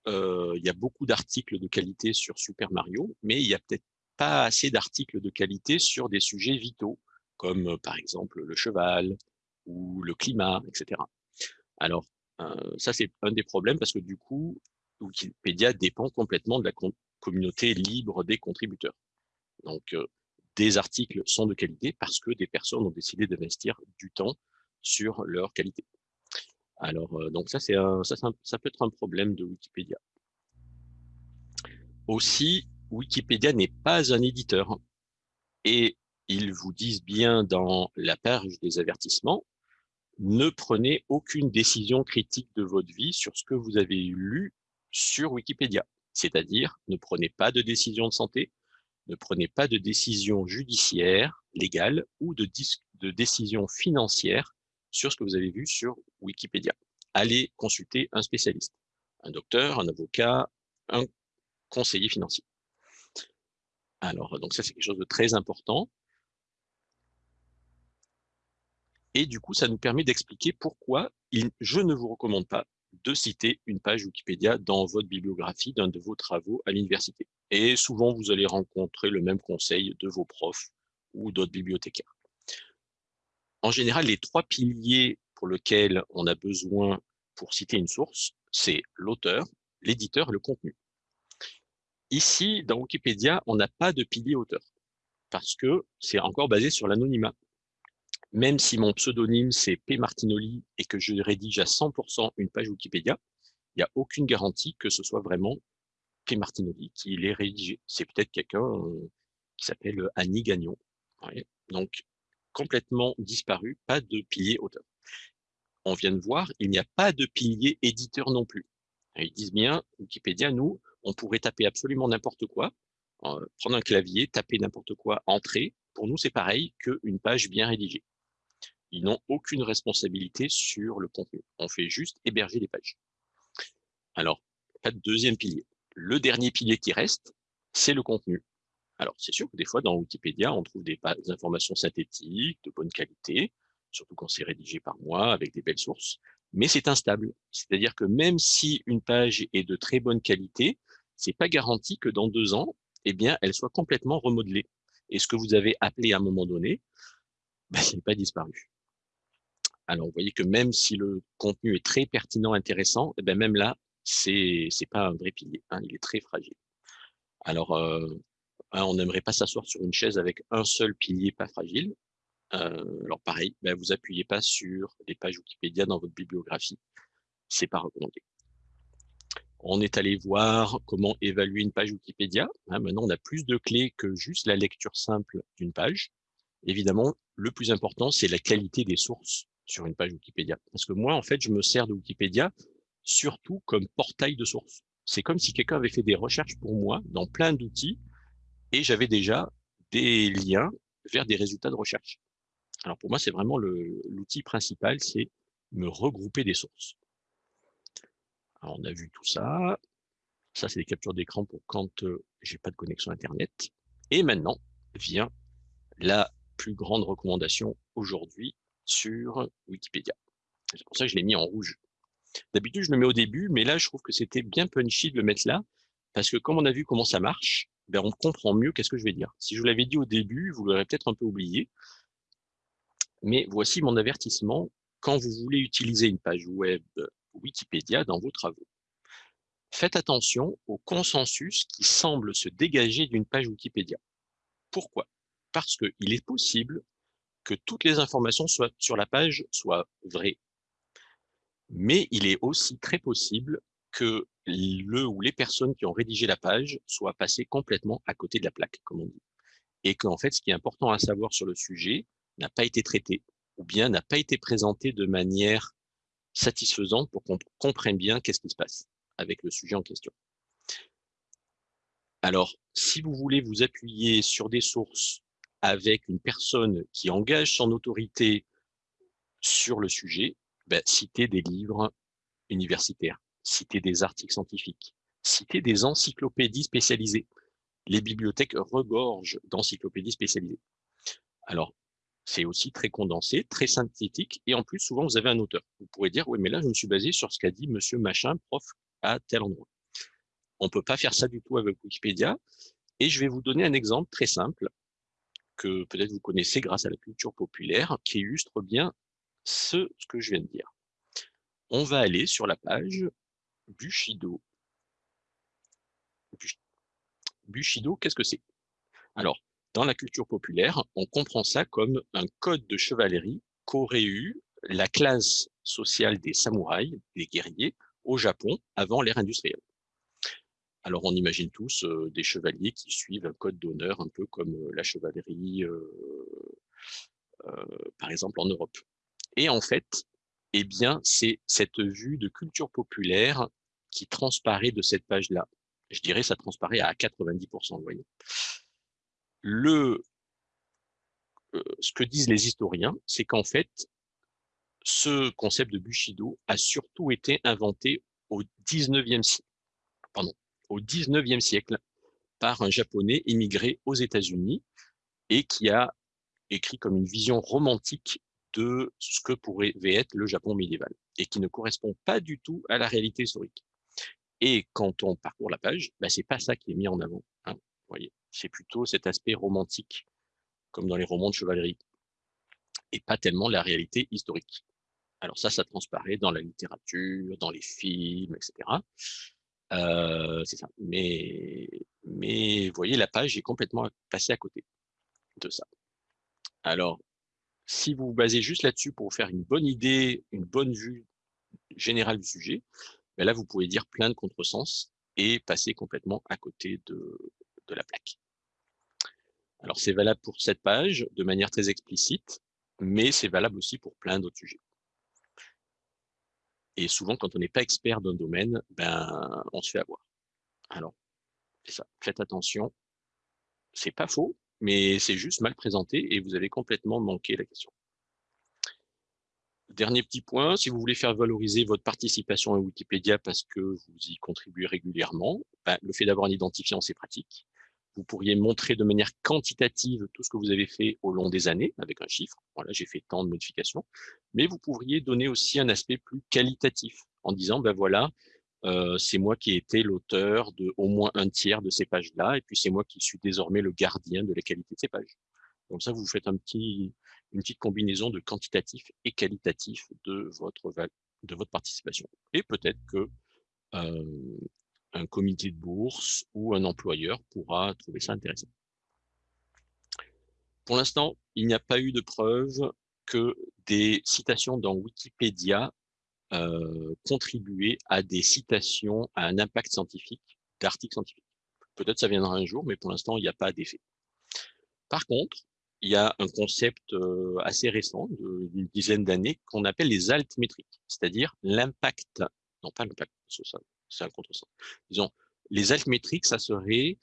euh, il y a beaucoup d'articles de qualité sur Super Mario, mais il y a peut-être pas assez d'articles de qualité sur des sujets vitaux, comme par exemple le cheval, ou le climat, etc. Alors, ça, c'est un des problèmes parce que du coup, Wikipédia dépend complètement de la communauté libre des contributeurs. Donc, des articles sont de qualité parce que des personnes ont décidé d'investir du temps sur leur qualité. Alors, donc ça, ça, ça peut être un problème de Wikipédia. Aussi, Wikipédia n'est pas un éditeur. Et ils vous disent bien dans la page des avertissements, ne prenez aucune décision critique de votre vie sur ce que vous avez lu sur Wikipédia. C'est-à-dire, ne prenez pas de décision de santé, ne prenez pas de décision judiciaire, légale ou de, décision financière sur ce que vous avez vu sur Wikipédia. Allez consulter un spécialiste, un docteur, un avocat, un conseiller financier. Alors, donc ça, c'est quelque chose de très important. Et du coup, ça nous permet d'expliquer pourquoi je ne vous recommande pas de citer une page Wikipédia dans votre bibliographie d'un de vos travaux à l'université. Et souvent, vous allez rencontrer le même conseil de vos profs ou d'autres bibliothécaires. En général, les trois piliers pour lesquels on a besoin pour citer une source, c'est l'auteur, l'éditeur et le contenu. Ici, dans Wikipédia, on n'a pas de pilier auteur parce que c'est encore basé sur l'anonymat même si mon pseudonyme c'est P Martinoli et que je rédige à 100% une page Wikipédia, il n'y a aucune garantie que ce soit vraiment P Martinoli qui l'ait rédigé. C'est peut-être quelqu'un euh, qui s'appelle Annie Gagnon. Donc, complètement disparu, pas de pilier auteur. On vient de voir, il n'y a pas de pilier éditeur non plus. Ils disent bien, Wikipédia, nous, on pourrait taper absolument n'importe quoi, prendre un clavier, taper n'importe quoi, entrer. Pour nous, c'est pareil qu'une page bien rédigée. Ils n'ont aucune responsabilité sur le contenu. On fait juste héberger les pages. Alors, pas de deuxième pilier. Le dernier pilier qui reste, c'est le contenu. Alors, c'est sûr que des fois, dans Wikipédia, on trouve des, informations synthétiques, de bonne qualité, surtout quand c'est rédigé par moi, avec des belles sources, mais c'est instable. C'est-à-dire que même si une page est de très bonne qualité, c'est pas garanti que dans deux ans, eh bien, elle soit complètement remodelée. Et ce que vous avez appelé à un moment donné, ben, n'est pas disparu. Alors, vous voyez que même si le contenu est très pertinent, intéressant, eh ben même là, c'est n'est pas un vrai pilier. Hein, il est très fragile. Alors, euh, hein, on n'aimerait pas s'asseoir sur une chaise avec un seul pilier pas fragile. Euh, alors pareil, ben, vous appuyez pas sur les pages Wikipédia dans votre bibliographie. C'est pas recommandé. On est allé voir comment évaluer une page Wikipédia. Hein, maintenant, on a plus de clés que juste la lecture simple d'une page. Évidemment, le plus important, c'est la qualité des sources sur une page Wikipédia. Parce que moi, en fait, je me sers de Wikipédia surtout comme portail de source. C'est comme si quelqu'un avait fait des recherches pour moi dans plein d'outils et j'avais déjà des liens vers des résultats de recherche. Alors pour moi, c'est vraiment l'outil principal, c'est me regrouper des sources. Alors on a vu tout ça. Ça, c'est des captures d'écran pour quand euh, j'ai pas de connexion Internet. Et maintenant vient la plus grande recommandation aujourd'hui, sur Wikipédia. C'est pour ça que je l'ai mis en rouge. D'habitude, je le mets au début, mais là, je trouve que c'était bien punchy de le mettre là, parce que comme on a vu comment ça marche, ben, on comprend mieux qu'est-ce que je vais dire. Si je vous l'avais dit au début, vous l'aurez peut-être un peu oublié. Mais voici mon avertissement quand vous voulez utiliser une page web Wikipédia dans vos travaux. Faites attention au consensus qui semble se dégager d'une page Wikipédia. Pourquoi? Parce qu'il est possible que toutes les informations sur la page soient vraies. Mais il est aussi très possible que le ou les personnes qui ont rédigé la page soient passées complètement à côté de la plaque, comme on dit. Et qu'en fait, ce qui est important à savoir sur le sujet n'a pas été traité ou bien n'a pas été présenté de manière satisfaisante pour qu'on comprenne bien qu'est-ce qui se passe avec le sujet en question. Alors, si vous voulez vous appuyer sur des sources avec une personne qui engage son autorité sur le sujet, ben, citer des livres universitaires, citer des articles scientifiques, citer des encyclopédies spécialisées. Les bibliothèques regorgent d'encyclopédies spécialisées. Alors, c'est aussi très condensé, très synthétique, et en plus, souvent, vous avez un auteur. Vous pourrez dire, oui, mais là, je me suis basé sur ce qu'a dit monsieur machin, prof, à tel endroit. On ne peut pas faire ça du tout avec Wikipédia, et je vais vous donner un exemple très simple que peut-être vous connaissez grâce à la culture populaire, qui illustre bien ce, ce que je viens de dire. On va aller sur la page Bushido. Bushido, qu'est-ce que c'est? Alors, dans la culture populaire, on comprend ça comme un code de chevalerie qu'aurait eu la classe sociale des samouraïs, des guerriers, au Japon avant l'ère industrielle. Alors on imagine tous euh, des chevaliers qui suivent un code d'honneur un peu comme euh, la chevalerie, euh, par exemple en Europe. Et en fait, eh bien, c'est cette vue de culture populaire qui transparaît de cette page-là. Je dirais ça transparaît à 90%, vous voyez. Le, ce que disent les historiens, c'est qu'en fait, ce concept de Bushido a surtout été inventé au 19e siècle, pardon, au 19e siècle par un japonais immigré aux États-Unis et qui a écrit comme une vision romantique de ce que pourrait être le Japon médiéval et qui ne correspond pas du tout à la réalité historique. Et quand on parcourt la page, bah, c'est pas ça qui est mis en avant. Hein, voyez, c'est plutôt cet aspect romantique, comme dans les romans de chevalerie, et pas tellement la réalité historique. Alors ça, ça transparaît dans la littérature, dans les films, etc. Euh, c'est ça. Mais, mais vous voyez, la page est complètement passée à côté de ça. Alors, si vous vous basez juste là-dessus pour vous faire une bonne idée, une bonne vue générale du sujet, ben là, vous pouvez dire plein de contresens et passer complètement à côté de, de la plaque. Alors, c'est valable pour cette page de manière très explicite, mais c'est valable aussi pour plein d'autres sujets. Et souvent, quand on n'est pas expert d'un domaine, ben, on se fait avoir. Alors, ça. Faites attention. C'est pas faux, mais c'est juste mal présenté et vous avez complètement manqué la question. Dernier petit point, si vous voulez faire valoriser votre participation à Wikipédia parce que vous y contribuez régulièrement, ben, le fait d'avoir un identifiant, c'est pratique. Vous pourriez montrer de manière quantitative tout ce que vous avez fait au long des années avec un chiffre. Voilà, j'ai fait tant de modifications. Mais vous pourriez donner aussi un aspect plus qualitatif en disant, ben voilà, euh, c'est moi qui ai été l'auteur de au moins un tiers de ces pages-là, et puis c'est moi qui suis désormais le gardien de la qualité de ces pages. Comme ça, vous faites un petit, une petite combinaison de quantitatif et qualitatif de votre, de votre participation. Et peut-être que euh, un comité de bourse ou un employeur pourra trouver ça intéressant. Pour l'instant, il n'y a pas eu de preuve que des citations dans Wikipédia euh, contribuaient à des citations à un impact scientifique d'articles scientifiques. Peut-être ça viendra un jour, mais pour l'instant, il n'y a pas d'effet. Par contre, il y a un concept euh, assez récent, d'une dizaine d'années, qu'on appelle les altmétriques, c'est-à-dire l'impact, non pas l'impact, c'est un contresens. Disons, les altmétriques, ça serait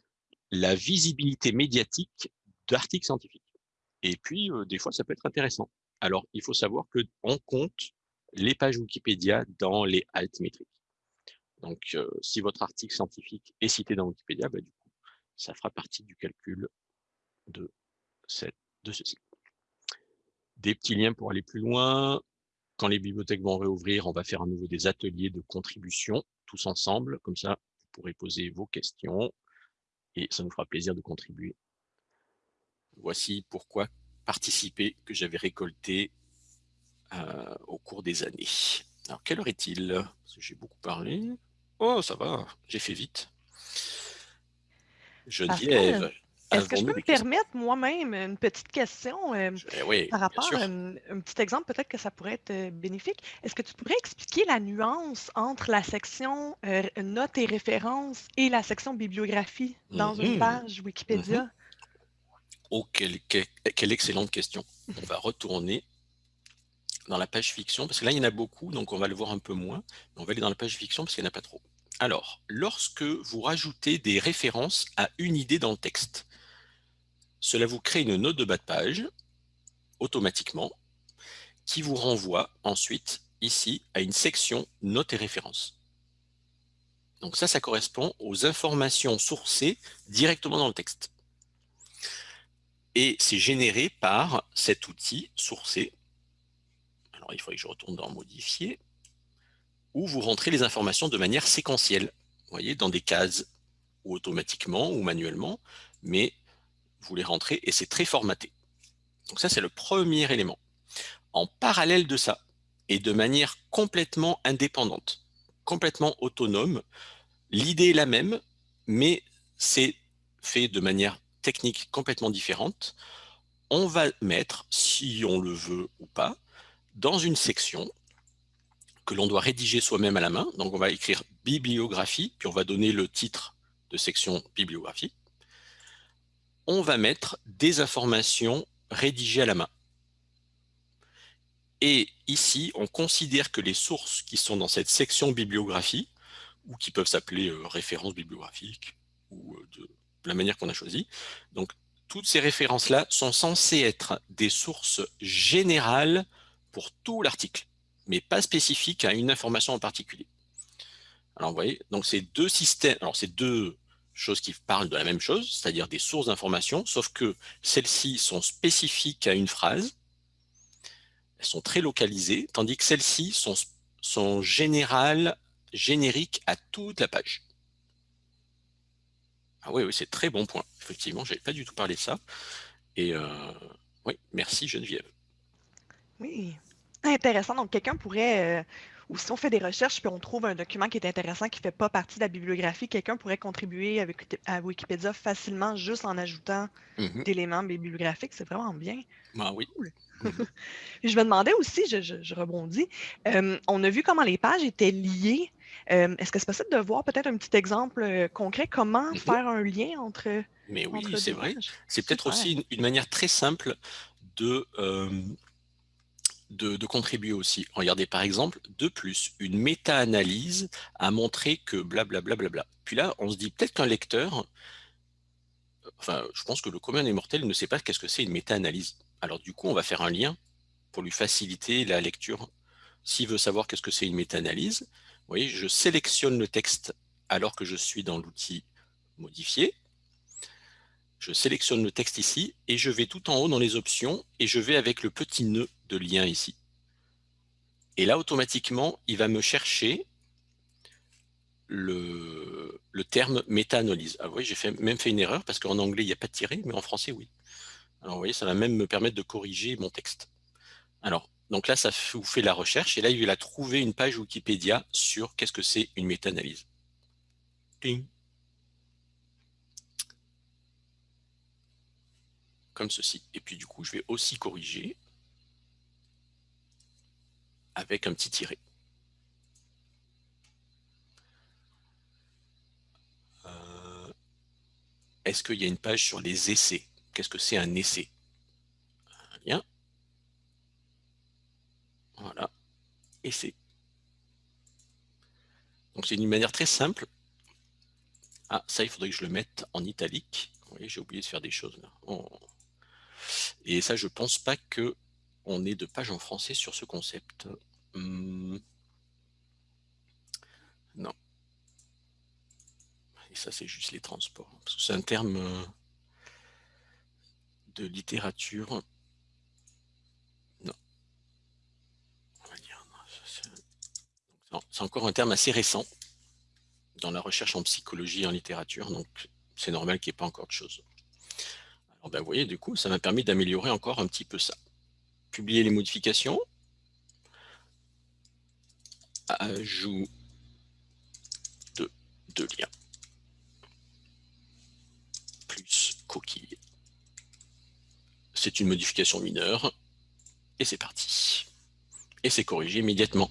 la visibilité médiatique d'articles scientifiques. Et puis, euh, des fois, ça peut être intéressant. Alors, il faut savoir qu'on compte les pages Wikipédia dans les altmétriques. Donc, euh, si votre article scientifique est cité dans Wikipédia, bah, du coup, ça fera partie du calcul de, cette, de ceci. Des petits liens pour aller plus loin. Quand les bibliothèques vont réouvrir, on va faire à nouveau des ateliers de contribution, tous ensemble. Comme ça, vous pourrez poser vos questions et ça nous fera plaisir de contribuer. Voici pourquoi participer que j'avais récolté euh, au cours des années. Alors, quelle heure est-il? J'ai beaucoup parlé. Oh, ça va, j'ai fait vite. Geneviève, est-ce que je peux me permettre moi-même une petite question euh, par rapport à un, petit exemple, peut-être que ça pourrait être euh, bénéfique. Est-ce que tu pourrais expliquer la nuance entre la section euh, notes et références et la section bibliographie dans une Mhm, page. Wikipédia? Oh, quelle, quelle- quelle excellente question. On va retourner dans la page fiction, parce que là, il y en a beaucoup, donc on va le voir un peu moins. Mais on va aller dans la page fiction parce qu'il n'y en a pas trop. Alors, lorsque vous rajoutez des références à une idée dans le texte, cela vous crée une note de bas de page, automatiquement, qui vous renvoie ensuite, ici, à une section notes et références. Donc ça, ça correspond aux informations sourcées directement dans le texte. Et c'est généré par cet outil sourcé. Alors, il faudrait que je retourne dans Modifier, où vous rentrez les informations de manière séquentielle, vous voyez, dans des cases, ou automatiquement, ou manuellement, mais vous les rentrez et c'est très formaté. Donc ça, c'est le premier élément. En parallèle de ça, et de manière complètement indépendante, complètement autonome, l'idée est la même, mais c'est fait de manière technique complètement différente. On va mettre, si on le veut ou pas, dans une section que l'on doit rédiger soi-même à la main. Donc on va écrire bibliographie, puis on va donner le titre de section bibliographie. On va mettre des informations rédigées à la main. Et ici, on considère que les sources qui sont dans cette section bibliographie, ou qui peuvent s'appeler euh, références bibliographiques, ou euh, de la manière qu'on a choisi, donc toutes ces références-là sont censées être des sources générales pour tout l'article, mais pas spécifiques à une information en particulier. Alors vous voyez, c'est deux systèmes, alors c'est deux choses qui parlent de la même chose, c'est-à-dire des sources d'informations, sauf que celles-ci sont spécifiques à une phrase, elles sont très localisées, tandis que celles-ci sont, sont générales, génériques à toute la page. Ah oui, oui c'est très bon point. Effectivement, je n'avais pas du tout parlé de ça. Et euh, oui, merci Geneviève. Oui, intéressant. Donc, quelqu'un pourrait, euh, ou si on fait des recherches puis on trouve un document qui est intéressant, qui ne fait pas partie de la bibliographie, quelqu'un pourrait contribuer avec, à Wikipédia facilement juste en ajoutant Mhm. d'éléments bibliographiques. C'est vraiment bien. Ah oui. Je me demandais aussi, je, je- je rebondis, euh, on a vu comment les pages étaient liées. Euh, Est-ce que c'est possible de voir peut-être un petit exemple euh, concret, comment Mhm. faire un lien entre, Mais oui, c'est vrai. C'est peut-être aussi une, une manière très simple de, euh, de, contribuer aussi. Regardez par exemple, de plus, une méta-analyse a montré que blablabla. Bla, bla, bla. Puis là, on se dit peut-être qu'un lecteur, enfin, je pense que le commun des mortels ne sait pas qu'est-ce que c'est une méta-analyse. Alors du coup, on va faire un lien pour lui faciliter la lecture. S'il veut savoir qu'est-ce que c'est une méta-analyse, vous voyez, je sélectionne le texte alors que je suis dans l'outil modifier. Je sélectionne le texte ici et je vais tout en haut dans les options et je vais avec le petit nœud de lien ici. Et là, automatiquement, il va me chercher le, terme méta-analyse. Ah oui, j'ai même fait une erreur parce qu'en anglais, il n'y a pas de tiré, mais en français, oui. Alors, vous voyez, ça va même me permettre de corriger mon texte. Alors, donc là, ça vous fait la recherche et là, il va trouver une page Wikipédia sur qu'est-ce que c'est une méta-analyse. Comme ceci. Et puis du coup, je vais aussi corriger avec un petit tiret. Euh, Est-ce qu'il y a une page sur les essais? Qu'est-ce que c'est un essai? Un lien. Voilà. Essai. Donc c'est une manière très simple. Ah, ça, il faudrait que je le mette en italique. Oui, j'ai oublié de faire des choses là. Et ça, je pense pas que on ait de page en français sur ce concept. Hum. Non. Et ça, c'est juste les transports. Parce que c'est un terme euh, de littérature. Non. On va dire, non, C'est encore un terme assez récent dans la recherche en psychologie et en littérature, donc c'est normal qu'il n'y ait pas encore de choses. Alors ben, vous voyez, du coup, ça m'a permis d'améliorer encore un petit peu ça. Publier les modifications. Ajout de, de liens. Plus coquille. C'est une modification mineure. Et c'est parti. Et c'est corrigé immédiatement.